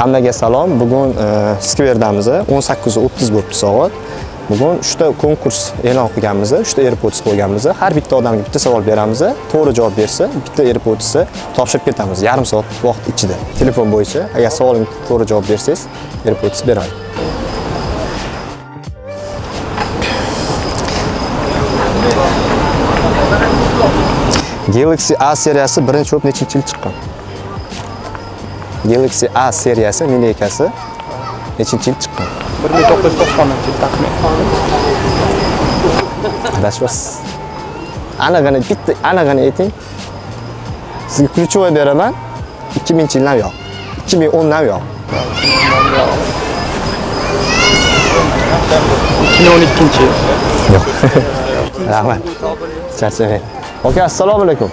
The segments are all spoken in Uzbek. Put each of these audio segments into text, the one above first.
Hammaga salom. Bugun e, skverdamiz. 18:30 bo'libdi soat. Bugun 3 ta konkurs e'lon qilganmiz. 3 ta AirPods qo'yganmiz. Har bitta odamga bitta savol beramiz. To'g'ri javob bersa, bitta AirPods'ni topshirib ketamiz. Yarim soat vaqt ichida. Telefon bo'yicha agar savolimga to'g'ri javob bersangiz, AirPods beraman. Galaxy A seriyasi birinchi bo'lib nechinchi yil chiqqan? Galaxy A seriyasi lineykasi nechinchi yil chiqqan? 1990 yil taxmin. Adashmasiz. Anig'ini bitta anig'ini ayting. Sizga ключевой beraman. 2000 yildan yo'q. 2010dan yo'q. 2012 yil. Yo'q. Rahmat. Charchamang. Aka, assalomu alaykum.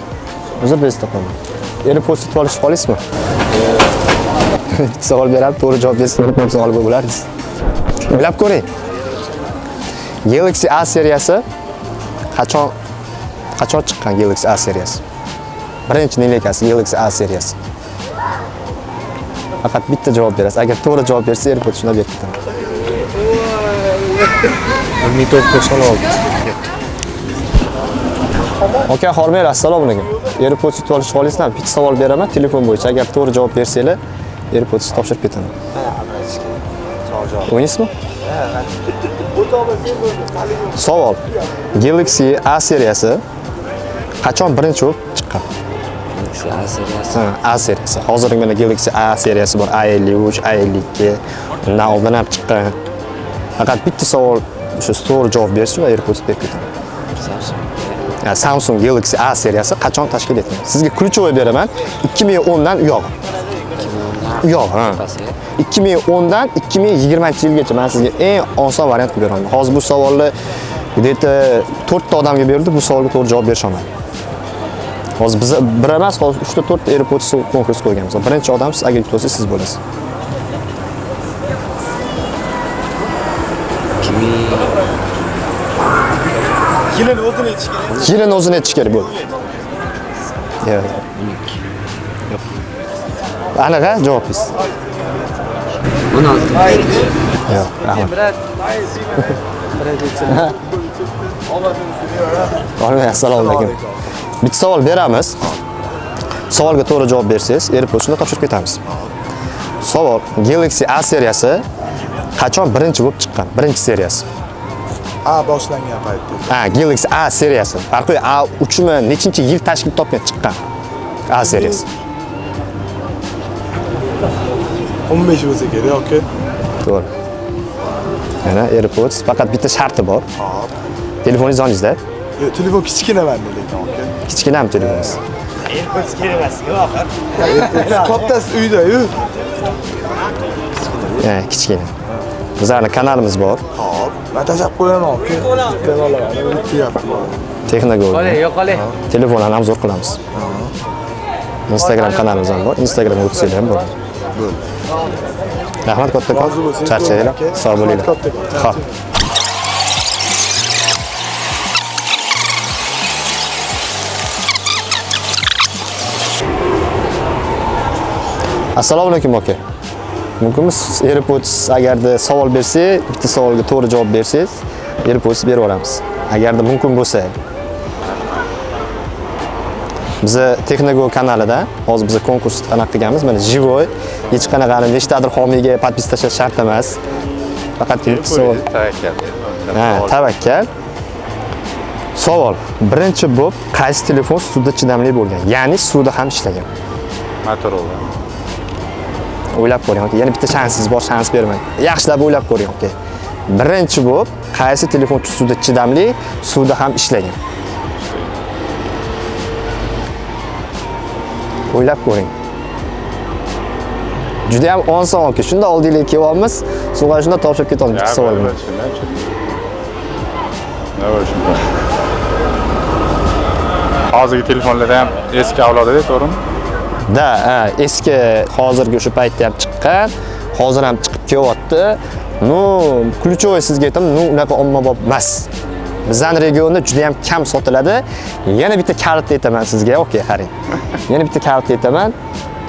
Uzr bezda qoldim. Eri post olishib qolasizmi? Bitta savol berib, to'g'ri javob bersangiz, ham savol bo'lardi. O'ylab ko'ring. Galaxy A seriyasi qachon qachon chiqqan Galaxy A seriyasi? Birinchi lineykasi Galaxy A seriyasi. Faqat bitta javob berasiz. Agar to'g'ri javob bersa, AirPods shunday berib ketaman. 1996. Aka, hormanglar, assalomu alaykum. AirPods yutib olishni xohlaysizlarmi? Bitta savol beraman telefon bo'yicha. Agar to'g'ri javob bersanglar, AirPods topshirib ketaman. O'ynaysizmi? Savol. Galaxy A seriyasi qachon birinchi bo'lib chiqqan? A seriyasi. A seriyasi. Hozirgi mana Galaxy A seriyasi bor, A53, A52, undan oldin ham chiqqan. Faqat bitta savol shu to'g'ri javob bersa, AirPods berib ketaman. Samsung. Samsung Galaxy A seriyasi qachon tashkil etilgan? Sizga ключевой beraman. 2010 dan u yoq. Yoq, ha. 2010 dan 2020-yilgacha men sizga eng oson variant qilib beraman. Hozir bu savolni где-то 4 ta odamga berdi, bu savolga to'g'ri javob berisha olmadi. Hozir biz bir emas, hozir 3 ta 4 ta AirPods konkurs qo'yganmiz. Birinchi odam siz yutib siz bo'lasiz. Yilini o'zini aytish kerak. Yilini o'zini aytish kerak bo'ldi. Aniq-a javobingiz? 16. Yo'q, rahmat. Olmay, assalomu alaykum. Bitta savol beramiz. Savolga to'g'ri javob bersangiz, AirPods'ni topshirib ketamiz. Savol: Galaxy A seriyasi qachon birinchi bo'lib chiqqan? Birinchi seriyasi. A boshlangan paytda. Ha, Galaxy A seriyasi. Farqi A uchmi nechinchi yil tashkil topgan chiqqan? A seriyasi. 15 bo'lsa kerak, aka. To'g'ri. Mana AirPods faqat bitta sharti bor. Hop. Telefoningiz yoningizda. Yo, telefon kichkina manda lekin, aka. Kichkinami telefoningiz? Kattasi uyda-yu. Ha, kichkina. Bizlarning kanalimiz bor. Hop. Men tashab qo'yaman, bityapti. Texnogo. yo'q qolay. Telefonlarni obzor qilamiz. Instagram kanalimiz ham bor. Instagramga o'tsanglar ham bo'ladi. Bo'ldi. Rahmat kattakon. Charchanglar. Sog' bo'linglar. Xo'p. Assalomu alaykum aka. Mumkinmi AirPods agarda savol bersak, bitta savolga to'g'ri javob bersangiz, AirPods berib yuboramiz. Agarda mumkin bo'lsa. Biza Texnogo kanalida hozir biza konkurs anaqa qilganmiz. Mana живой, hech qanaqa nechtadir homiyga podpis tashlash shart emas. Faqat bitta savol. Ha, tavakkal. Savol. Birinchi bo'lib qaysi telefon suvda chidamli bo'lgan? Ya'ni suvda ham ishlagan. Motorola. O'ylab ko'ring, aka. Yana bitta shansingiz bor, shans bermang. Yaxshilab o'ylab ko'ring, aka. Birinchi bo'lib qaysi telefon suvda chidamli, suvda ham ishlagan? O'ylab ko'ring. Juda ham oson aka. Shunda oldingizga kelyapmiz, suvga shunda topshirib ketamiz bitta savol bilan. Hozirgi telefonlar ham eski avlodida, to'g'rimi? Ha, eski hozirgi o'sha paytda ham chiqqan, hozir ham chiqib kelyapti. Ну, ключевой sizga aytaman, ну, unaqa ommabop emas. Bizning regionda juda ham kam sotiladi. Yana bitta kalitni aytaman sizga, okey, qarang. Yana bitta kalitni aytaman.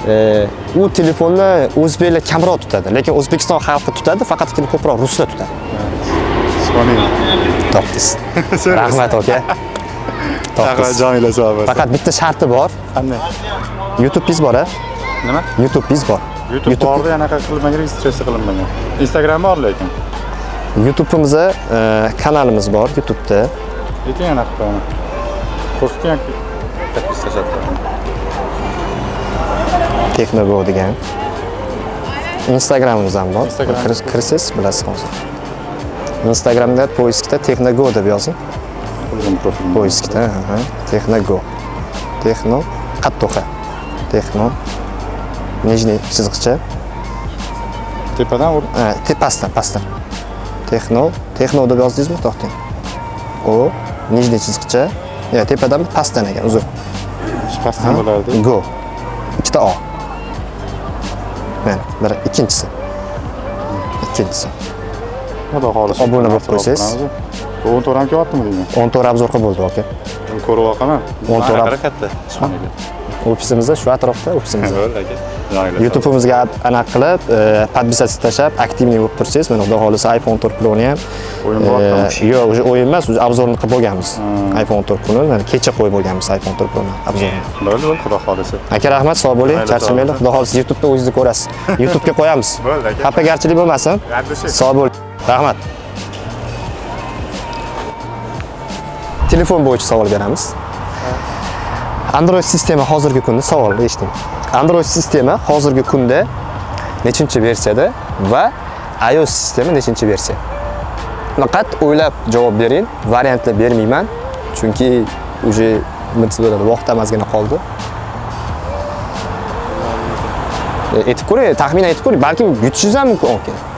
e, u telefonni o'zbeklar kamroq tutadi, lekin O'zbekiston xalqi tutadi, faqatgina ko'proq ruslar tutadi. Topdingiz. Rahmat aka. Rahmat Topdingiz. Jamila sog' bo'lsin. Faqat bitta sharti bor. Qanday? YouTube'ingiz bor-a? Nima? YouTube'ingiz bor. YouTube borda anaqa qilinmagan, registratsiya qilinmagan. Instagram bor lekin. YouTube'imizda e, kanalimiz bor YouTube'da. Lekin anaqa qilaman. Ham подписаться. Texnogo degan. Instagramimiz ham bor. Kirsiz bilasiz hozir. Instagramda poiskda Texnogo deb yozing. Poiskda, aha, Texnogo. Texno qattoqa. Texno nижний chiziqcha. Tepadan ur. Ha, pastdan, pastdan. Texno, Texno deb yozdingizmi? To'xtang. O, nижний chiziqcha. Ya, tepadan pastdan ekan, uzun. Pastdan bo'lardi. Go. Ikkita O. Mana, biri ikkinchisi. Ikkinchisi. Xudo xohlasa. Obuna bo'lib qo'ysangiz. Bu 14 ham kelyaptimi deyman. 14 obzor qilib bo'ldi aka. Ko'rib oqaman. 14 Anaqa ab- katta. Ofisimizda shu atrofda. Jamila. YouTube'imizga anaqa qilib, e, podpisatsiya tashlab, aktivniy bo'lib tursangiz, mana xudo xohlasa iPhone 4 Pro'ni ham O'yin e, bo'lyaptimi? yo'q, уже o'yin emas, уже obzorni qilib bo'lganmiz. iPhone 4 Pro'ni mana kecha qo'yib bo'lganmiz iPhone 4 Pro'ni obzorini. Bo'ldi, bo'ldi, xudo xohlasa. Aka rahmat, sog' bo'ling, charchamanglar. Xudo xohlasa YouTube'da o'zingizni ko'rasiz. YouTube'ga qo'yamiz. Bo'ldi aka. Xafagarchilik bo'lmasin. Sog' bo'ling. Rahmat. Telefon bo'yicha savol beramiz. Android sistema hozirgi kunda savol eshiting. Android sistema hozirgi kunda nechinchi versiyada va iOS sistema nechinchi versiya? Faqat o'ylab javob bering, variantlar bermayman, chunki уже nima bo'ladi, vaqt ozgina qoldi. E, aytib ko'ring, taxminan aytib ko'ring, balkim yutishingiz ham mumkin.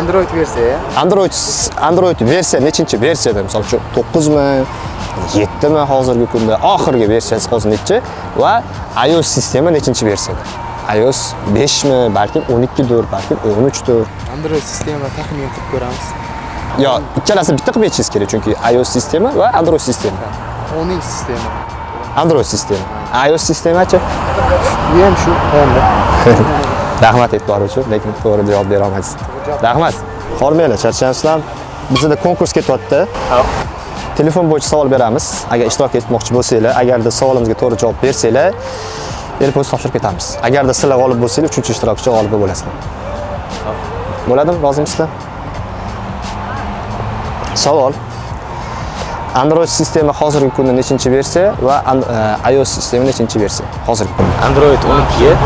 Android versiya. Android Android versiya nechinchi versiyada misol uchun 9 mi 7 mi hozirgi kunda oxirgi versiyasi hozir nechi? Va iOS sistema nechinchi versiyada? iOS 5 mi balkim 12 dur balkim 13 dur Android sistema taxmin qilib ko'ramiz. yo ikkalasini bitta qilib aytishingiz kerak chunki iOS sistema va Android sistema O'ning sistema. Android sistema iOS sistemachi? Bu ham shu 10 rahmat e'tibor uchun lekin to'g'ri javob bera olmaysiz rahmat. Hormanglar charchaymizlar bizda konkurs ketyapti. Telefon bo'yicha savol beramiz. Agar ishtirok etmoqchi bo'lsanglar agarda savolimizga to'g'ri javob bersanglar AirPods topshirib ketamiz. Agarda sizlar g'olib bo'lsanglar uchinchi ishtirokchi g'olib bo'lasizlar. Bo'ladimi? Rozimisizlar? Savol Android sistema hozirgi kunda nechinchi versiya va e, iOS sistema nechinchi versiya hozirgi kunda? Android 12,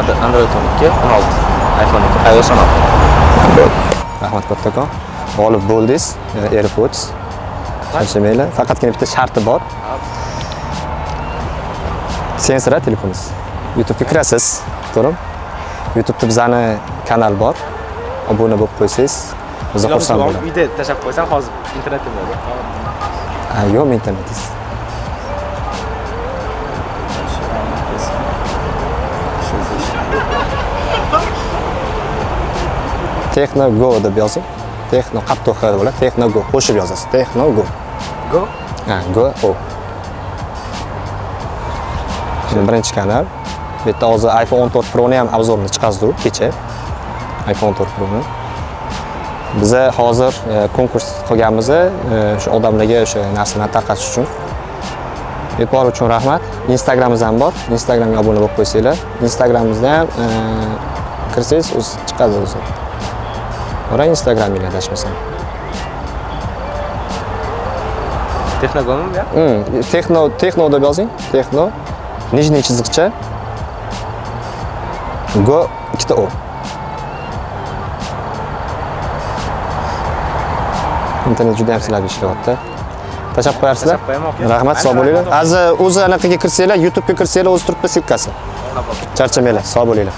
Ad- Android 12, 16, iPhone 2, iOS 16. rahmat kattakon g'olib bo'ldingiz e, AirPods. Charchamanglar faqatgina bitta sharti bor. Sensira telefoningiz. YouTube'ga kirasiz to'g'rimi? YouTube'da bizani kanal bor. Obuna bo'lib qo'ysangiz biza xursand bo'lamiz. uyda tashlab qo'ysam hozir internetda bo'ladi Ha, yo'qmi internetingiz Techno Go deb yozing. Techno qattiq X bo'ladi. Techno Go qo'shib yozasiz. Techno Go. Go? Ha, Go O. Şimdi birinchi kanal. Bu yerda hozir iPhone 14 Pro'ni ham obzorini chiqazdik kecha. iPhone 14 Pro'ni. Biza hozir e, konkurs qilganmiz, e, o'sha odamlarga o'sha narsani tarqatish uchun. E'tibor uchun rahmat. Instagramimiz ham bor. Instagramga obuna bo'lib qo'ysanglar. Instagramimizda ham e, kirsangiz o'zi chiqadi o'zi. Ora Instagraminglar adashmasam. Texnogomi bu? Hmm, Texno, Texno deb yozing. Texno. Nижний chiziqcha. Go ikkita O. Internet juda ham sizlarga ishlayapti. Qo'yarsizlar? Tashlab aka. Rahmat, sog' bo'linglar. Azi o'zi anaqaga kirsanglar, YouTube'ga kirsanglar, o'zi turibdi silkasi. Charchamanglar, sog' bo'linglar.